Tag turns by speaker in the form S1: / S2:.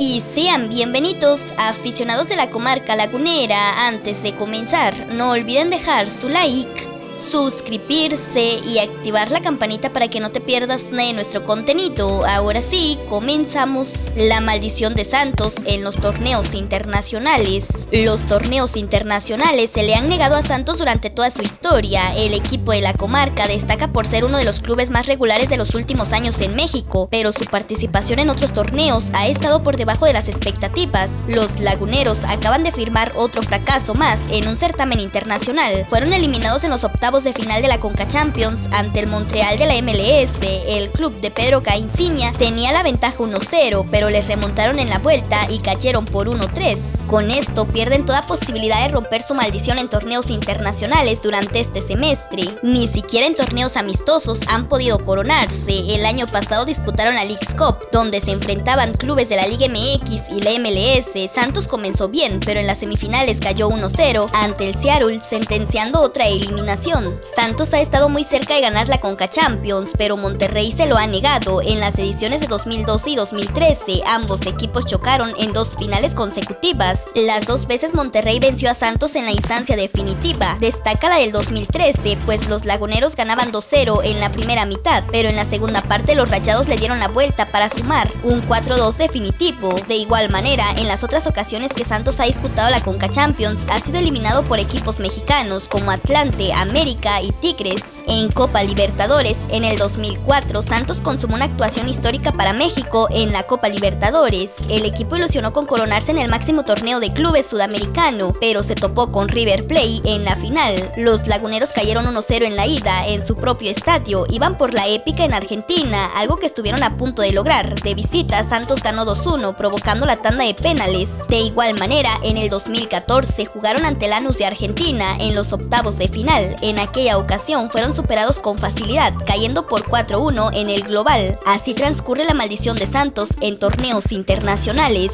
S1: Y sean bienvenidos aficionados de la comarca lagunera. Antes de comenzar, no olviden dejar su like suscribirse y activar la campanita para que no te pierdas de nuestro contenido. Ahora sí, comenzamos la maldición de Santos en los torneos internacionales. Los torneos internacionales se le han negado a Santos durante toda su historia. El equipo de la comarca destaca por ser uno de los clubes más regulares de los últimos años en México, pero su participación en otros torneos ha estado por debajo de las expectativas. Los laguneros acaban de firmar otro fracaso más en un certamen internacional. Fueron eliminados en los octavos de final de la Conca Champions ante el Montreal de la MLS, el club de Pedro Caiciña tenía la ventaja 1-0, pero les remontaron en la vuelta y cayeron por 1-3. Con esto pierden toda posibilidad de romper su maldición en torneos internacionales durante este semestre. Ni siquiera en torneos amistosos han podido coronarse. El año pasado disputaron la League's Cup, donde se enfrentaban clubes de la Liga MX y la MLS. Santos comenzó bien, pero en las semifinales cayó 1-0 ante el Seattle, sentenciando otra eliminación. Santos ha estado muy cerca de ganar la Conca Champions, pero Monterrey se lo ha negado. En las ediciones de 2012 y 2013, ambos equipos chocaron en dos finales consecutivas. Las dos veces Monterrey venció a Santos en la instancia definitiva. Destaca la del 2013, pues los laguneros ganaban 2-0 en la primera mitad, pero en la segunda parte los rayados le dieron la vuelta para sumar un 4-2 definitivo. De igual manera, en las otras ocasiones que Santos ha disputado la Conca Champions, ha sido eliminado por equipos mexicanos como Atlante, América, y Tigres. En Copa Libertadores, en el 2004, Santos consumó una actuación histórica para México en la Copa Libertadores. El equipo ilusionó con coronarse en el máximo torneo de clubes sudamericano, pero se topó con River Plate en la final. Los laguneros cayeron 1-0 en la ida en su propio estadio. Iban por la épica en Argentina, algo que estuvieron a punto de lograr. De visita, Santos ganó 2-1, provocando la tanda de penales. De igual manera, en el 2014 jugaron ante Lanús de Argentina en los octavos de final. En aquella ocasión fueron superados con facilidad, cayendo por 4-1 en el global. Así transcurre la maldición de Santos en torneos internacionales.